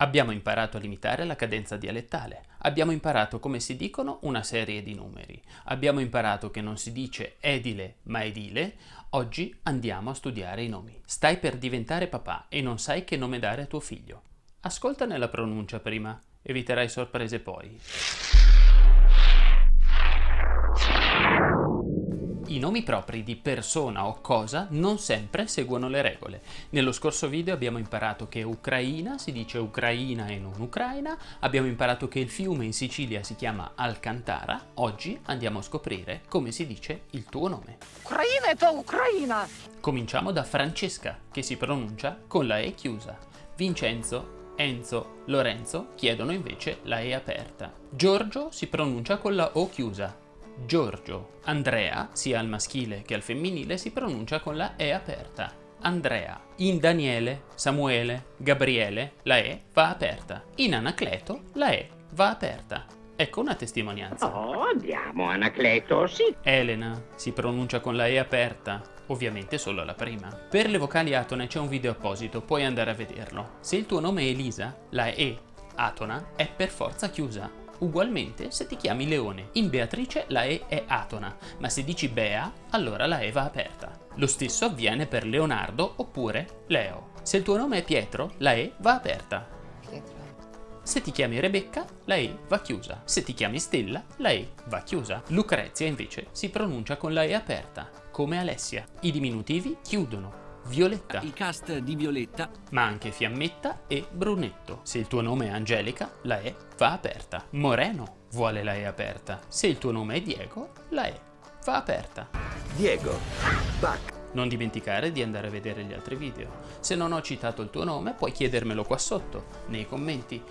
Abbiamo imparato a limitare la cadenza dialettale, abbiamo imparato come si dicono una serie di numeri, abbiamo imparato che non si dice edile ma edile, oggi andiamo a studiare i nomi. Stai per diventare papà e non sai che nome dare a tuo figlio. Ascoltane la pronuncia prima, eviterai sorprese poi. I nomi propri di persona o cosa non sempre seguono le regole. Nello scorso video abbiamo imparato che Ucraina si dice Ucraina e non Ucraina, abbiamo imparato che il fiume in Sicilia si chiama Alcantara, oggi andiamo a scoprire come si dice il tuo nome. Ucraina è tua Ucraina! Cominciamo da Francesca, che si pronuncia con la E chiusa. Vincenzo, Enzo, Lorenzo chiedono invece la E aperta. Giorgio si pronuncia con la O chiusa, Giorgio. Andrea, sia al maschile che al femminile, si pronuncia con la E aperta. Andrea. In Daniele, Samuele, Gabriele, la E va aperta. In Anacleto, la E va aperta. Ecco una testimonianza. Oh, andiamo, Anacleto, sì. Elena si pronuncia con la E aperta, ovviamente solo la prima. Per le vocali atone c'è un video apposito, puoi andare a vederlo. Se il tuo nome è Elisa, la E atona è per forza chiusa. Ugualmente se ti chiami Leone, in Beatrice la E è atona, ma se dici Bea, allora la E va aperta. Lo stesso avviene per Leonardo oppure Leo. Se il tuo nome è Pietro, la E va aperta. Se ti chiami Rebecca, la E va chiusa. Se ti chiami Stella, la E va chiusa. Lucrezia invece si pronuncia con la E aperta, come Alessia. I diminutivi chiudono, Violetta. Il cast di Violetta. Ma anche Fiammetta e Brunetto. Se il tuo nome è Angelica, la E va aperta. Moreno vuole la E aperta. Se il tuo nome è Diego, la E va aperta. Diego. Bac. Non dimenticare di andare a vedere gli altri video. Se non ho citato il tuo nome, puoi chiedermelo qua sotto, nei commenti.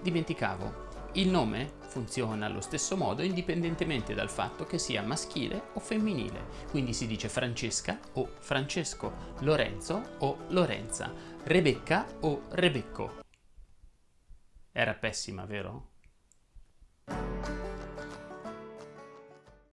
Dimenticavo, il nome funziona allo stesso modo indipendentemente dal fatto che sia maschile o femminile, quindi si dice Francesca o Francesco, Lorenzo o Lorenza, Rebecca o Rebecco. Era pessima, vero?